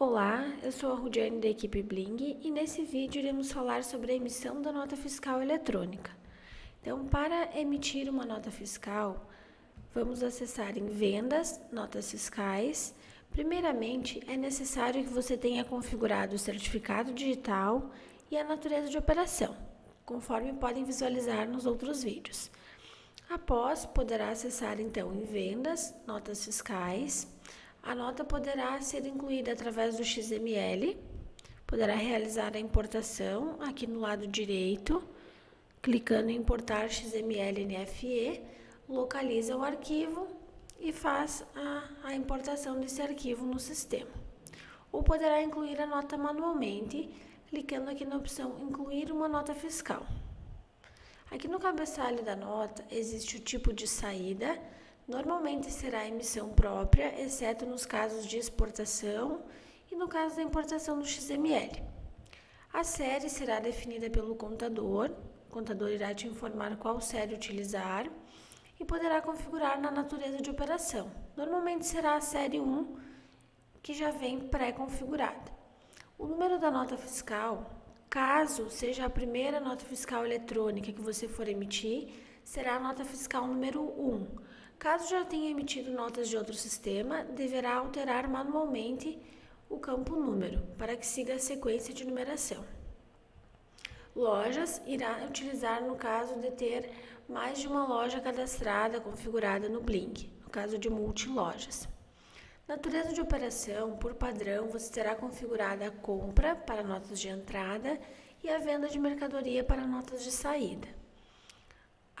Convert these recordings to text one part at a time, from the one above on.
Olá, eu sou a Rudiane da equipe Bling e nesse vídeo iremos falar sobre a emissão da nota fiscal eletrônica. Então, para emitir uma nota fiscal, vamos acessar em Vendas, Notas Fiscais. Primeiramente, é necessário que você tenha configurado o certificado digital e a natureza de operação, conforme podem visualizar nos outros vídeos. Após, poderá acessar então em Vendas, Notas Fiscais, a nota poderá ser incluída através do XML, poderá realizar a importação aqui no lado direito, clicando em importar XML NFE, localiza o arquivo e faz a, a importação desse arquivo no sistema. Ou poderá incluir a nota manualmente, clicando aqui na opção incluir uma nota fiscal. Aqui no cabeçalho da nota existe o tipo de saída, Normalmente será emissão própria, exceto nos casos de exportação e no caso da importação do XML. A série será definida pelo contador, o contador irá te informar qual série utilizar e poderá configurar na natureza de operação. Normalmente será a série 1, que já vem pré-configurada. O número da nota fiscal, caso seja a primeira nota fiscal eletrônica que você for emitir, será a nota fiscal número 1 Caso já tenha emitido notas de outro sistema, deverá alterar manualmente o campo número para que siga a sequência de numeração. Lojas irá utilizar no caso de ter mais de uma loja cadastrada configurada no Blink, no caso de multilojas. Natureza de operação, por padrão, você terá configurada a compra para notas de entrada e a venda de mercadoria para notas de saída.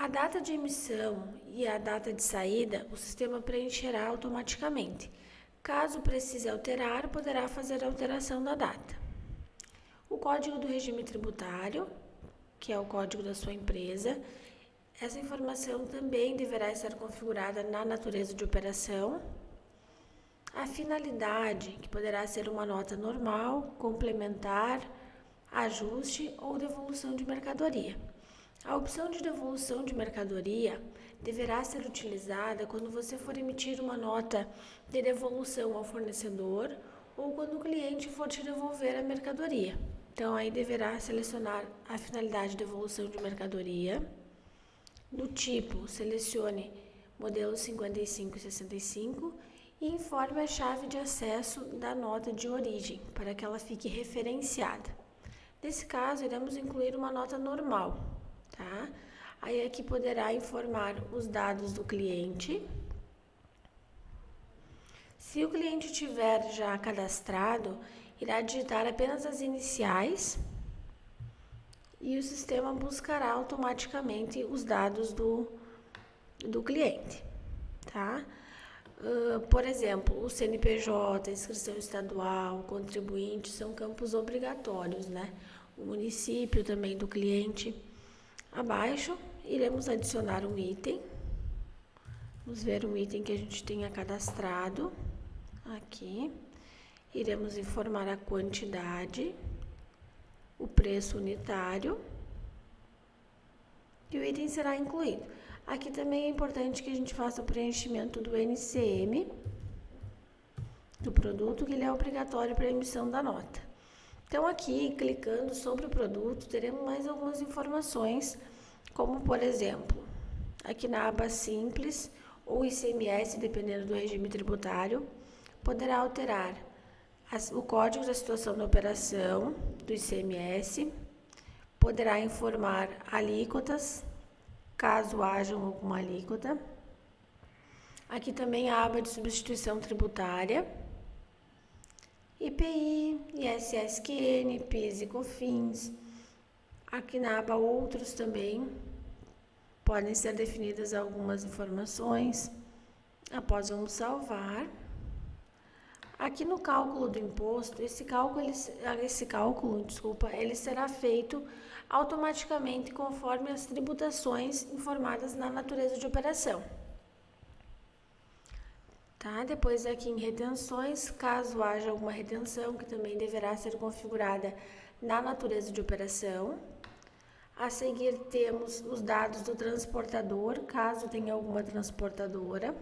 A data de emissão e a data de saída, o sistema preencherá automaticamente. Caso precise alterar, poderá fazer a alteração da data. O código do regime tributário, que é o código da sua empresa, essa informação também deverá estar configurada na natureza de operação. A finalidade, que poderá ser uma nota normal, complementar, ajuste ou devolução de mercadoria. A opção de devolução de mercadoria deverá ser utilizada quando você for emitir uma nota de devolução ao fornecedor ou quando o cliente for te devolver a mercadoria. Então, aí deverá selecionar a finalidade de devolução de mercadoria. No tipo, selecione modelo 55 e 65 e informe a chave de acesso da nota de origem para que ela fique referenciada. Nesse caso, iremos incluir uma nota normal, tá? Aí aqui poderá informar os dados do cliente. Se o cliente tiver já cadastrado, irá digitar apenas as iniciais e o sistema buscará automaticamente os dados do, do cliente, tá? Uh, por exemplo, o CNPJ, inscrição estadual, contribuinte são campos obrigatórios, né? O município também do cliente. Abaixo, iremos adicionar um item. Vamos ver um item que a gente tenha cadastrado. Aqui. Iremos informar a quantidade, o preço unitário e o item será incluído. Aqui também é importante que a gente faça o preenchimento do NCM do produto, que ele é obrigatório para a emissão da nota. Então, aqui, clicando sobre o produto, teremos mais algumas informações, como, por exemplo, aqui na aba Simples, ou ICMS, dependendo do regime tributário, poderá alterar o código da situação da operação do ICMS, poderá informar alíquotas, caso haja alguma alíquota. Aqui também a aba de substituição tributária, IPI, ISSQN, PIS e COFINS. Aqui na aba Outros também podem ser definidas algumas informações. Após vamos salvar. Aqui no cálculo do imposto, esse cálculo, ele, esse cálculo, desculpa, ele será feito automaticamente conforme as tributações informadas na natureza de operação. Tá? Depois aqui em retenções, caso haja alguma retenção, que também deverá ser configurada na natureza de operação. A seguir temos os dados do transportador, caso tenha alguma transportadora.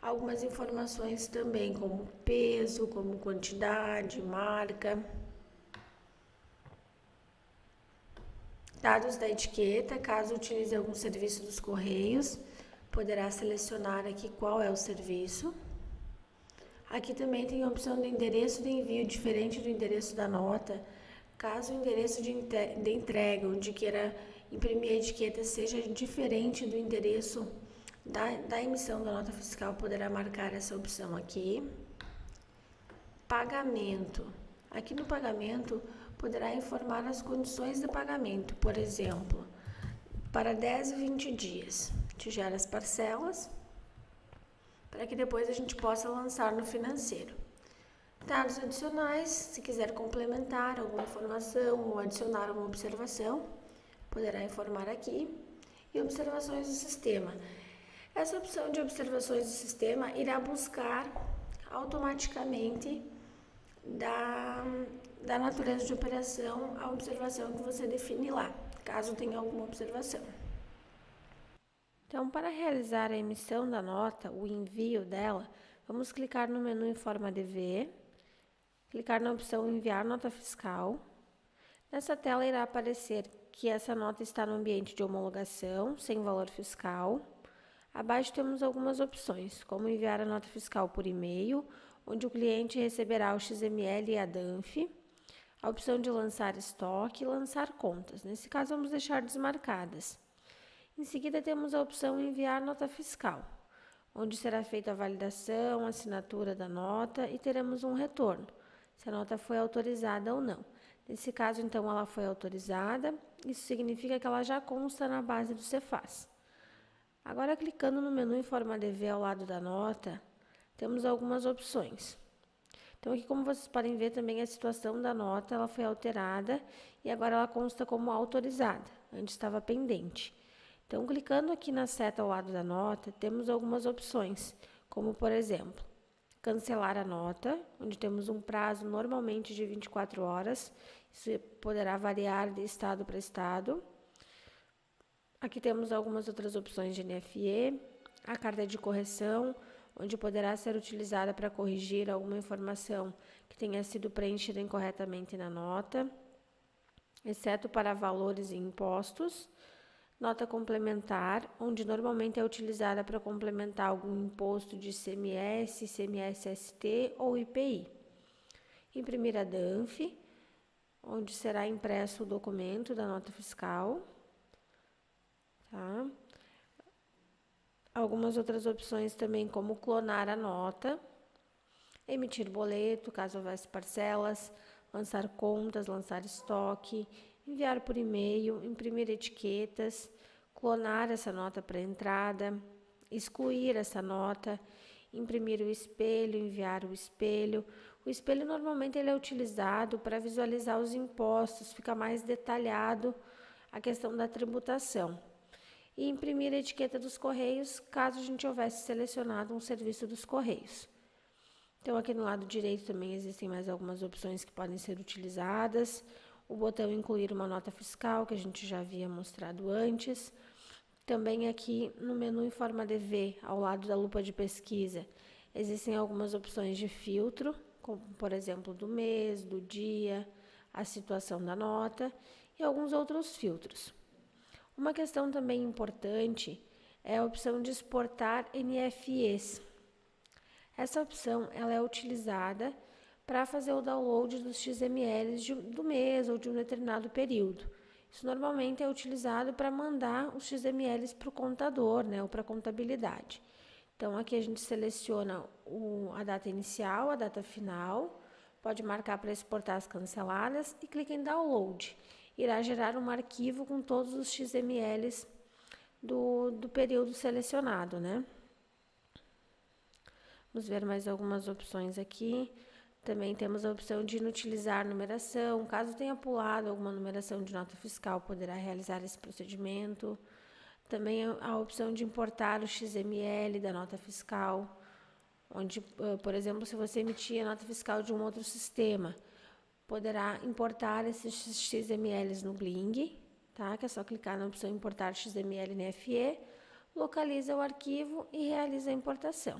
algumas informações também, como peso, como quantidade, marca. Dados da etiqueta, caso utilize algum serviço dos Correios, poderá selecionar aqui qual é o serviço. Aqui também tem a opção do endereço de envio diferente do endereço da nota. Caso o endereço de entrega, onde queira imprimir a etiqueta, seja diferente do endereço da, da emissão da nota fiscal, poderá marcar essa opção aqui. Pagamento. Aqui no pagamento, poderá informar as condições de pagamento, por exemplo, para 10 e 20 dias. Te gera as parcelas para que depois a gente possa lançar no financeiro. Dados adicionais, se quiser complementar alguma informação ou adicionar uma observação, poderá informar aqui. E observações do sistema. Essa opção de observações do sistema irá buscar automaticamente da, da natureza de operação a observação que você define lá, caso tenha alguma observação. Então, para realizar a emissão da nota, o envio dela, vamos clicar no menu em forma de V, clicar na opção Enviar nota fiscal. Nessa tela irá aparecer que essa nota está no ambiente de homologação, sem valor fiscal. Abaixo temos algumas opções, como enviar a nota fiscal por e-mail, onde o cliente receberá o XML e a DANF, a opção de lançar estoque e lançar contas. Nesse caso, vamos deixar desmarcadas. Em seguida, temos a opção Enviar nota fiscal, onde será feita a validação, assinatura da nota e teremos um retorno, se a nota foi autorizada ou não. Nesse caso, então, ela foi autorizada, isso significa que ela já consta na base do Cefaz. Agora, clicando no menu em forma de V ao lado da nota, temos algumas opções. Então, aqui, como vocês podem ver, também a situação da nota ela foi alterada e agora ela consta como autorizada, antes estava pendente. Então, clicando aqui na seta ao lado da nota, temos algumas opções, como por exemplo, cancelar a nota, onde temos um prazo normalmente de 24 horas, isso poderá variar de estado para estado. Aqui temos algumas outras opções de NFE, a carta de correção, onde poderá ser utilizada para corrigir alguma informação que tenha sido preenchida incorretamente na nota, exceto para valores e impostos Nota complementar, onde normalmente é utilizada para complementar algum imposto de CMS, CMS-ST ou IPI. Imprimir a DANF, onde será impresso o documento da nota fiscal. Tá? Algumas outras opções também, como clonar a nota, emitir boleto, caso houvesse parcelas, lançar contas, lançar estoque, enviar por e-mail, imprimir etiquetas, clonar essa nota para entrada, excluir essa nota, imprimir o espelho, enviar o espelho. O espelho normalmente ele é utilizado para visualizar os impostos, fica mais detalhado a questão da tributação. E imprimir a etiqueta dos correios, caso a gente houvesse selecionado um serviço dos correios. Então, aqui no lado direito também existem mais algumas opções que podem ser utilizadas o botão incluir uma nota fiscal, que a gente já havia mostrado antes. Também aqui no menu em forma de V, ao lado da lupa de pesquisa, existem algumas opções de filtro, como por exemplo do mês, do dia, a situação da nota e alguns outros filtros. Uma questão também importante é a opção de exportar NFEs. Essa opção ela é utilizada para fazer o download dos XMLs de, do mês ou de um determinado período. Isso normalmente é utilizado para mandar os XMLs para o contador, né, ou para a contabilidade. Então, aqui a gente seleciona o, a data inicial, a data final, pode marcar para exportar as canceladas e clica em download. Irá gerar um arquivo com todos os XMLs do, do período selecionado, né? Vamos ver mais algumas opções aqui. Também temos a opção de inutilizar numeração. Caso tenha pulado alguma numeração de nota fiscal, poderá realizar esse procedimento. Também a opção de importar o XML da nota fiscal, onde, por exemplo, se você emitir a nota fiscal de um outro sistema, poderá importar esses XMLs no Bling, tá? Que é só clicar na opção importar XML NFE, localiza o arquivo e realiza a importação.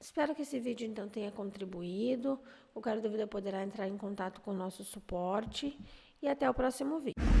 Espero que esse vídeo então tenha contribuído. Qualquer dúvida poderá entrar em contato com o nosso suporte e até o próximo vídeo.